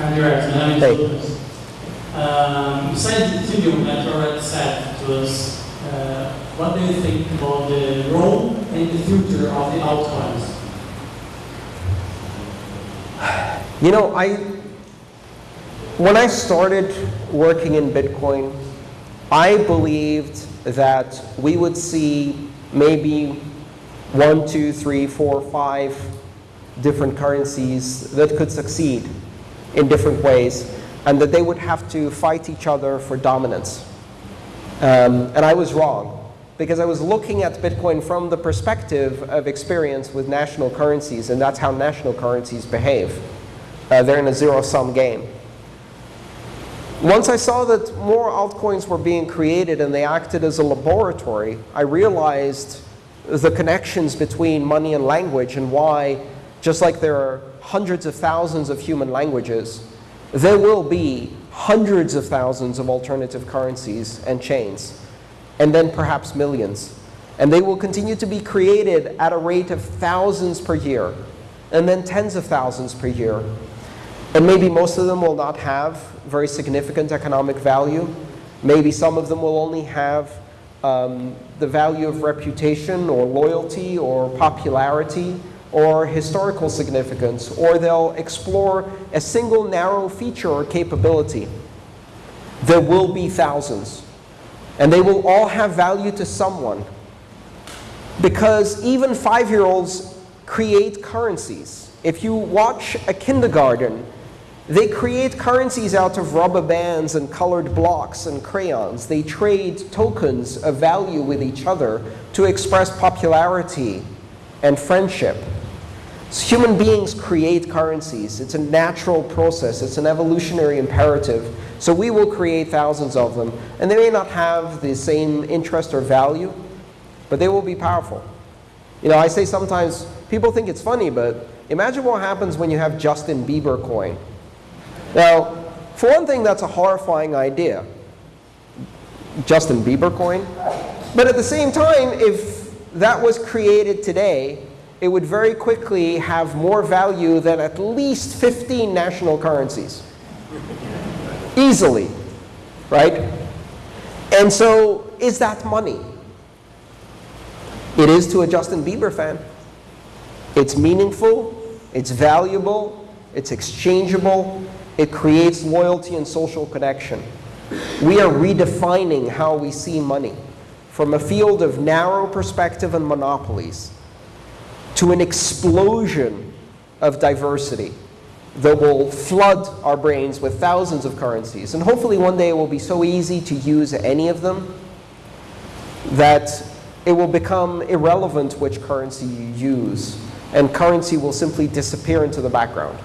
Hey. Um, besides the Ethereum that you already said to us, uh, what do you think about the role and the future of the altcoins? You know, I when I started working in Bitcoin, I believed that we would see maybe one, two, three, four, five different currencies that could succeed in different ways, and that they would have to fight each other for dominance. Um, and I was wrong, because I was looking at Bitcoin from the perspective of experience with national currencies, and that's how national currencies behave. Uh, they're in a zero-sum game. Once I saw that more altcoins were being created and they acted as a laboratory, I realized the connections between money and language and why, just like there are hundreds of thousands of human languages, there will be hundreds of thousands of alternative currencies and chains, and then perhaps millions. And they will continue to be created at a rate of thousands per year, and then tens of thousands per year. And maybe most of them will not have very significant economic value. Maybe some of them will only have um, the value of reputation or loyalty or popularity or historical significance, or they'll explore a single narrow feature or capability. There will be thousands, and they will all have value to someone. Because even five-year-olds create currencies. If you watch a kindergarten, they create currencies out of rubber bands and colored blocks and crayons. They trade tokens of value with each other to express popularity and friendship. So human beings create currencies. It's a natural process. It's an evolutionary imperative. So we will create thousands of them. And they may not have the same interest or value, but they will be powerful. You know, I say sometimes, people think it's funny, but imagine what happens when you have Justin Bieber coin. Now, for one thing, that's a horrifying idea. Justin Bieber coin. But at the same time, if that was created today, it would very quickly have more value than at least 15 national currencies. Easily, right? And so, is that money? It is to a Justin Bieber fan. It's meaningful, it's valuable, it's exchangeable, it creates loyalty and social connection. We are redefining how we see money from a field of narrow perspective and monopolies to an explosion of diversity that will flood our brains with thousands of currencies. And hopefully one day it will be so easy to use any of them that it will become irrelevant which currency you use, and currency will simply disappear into the background.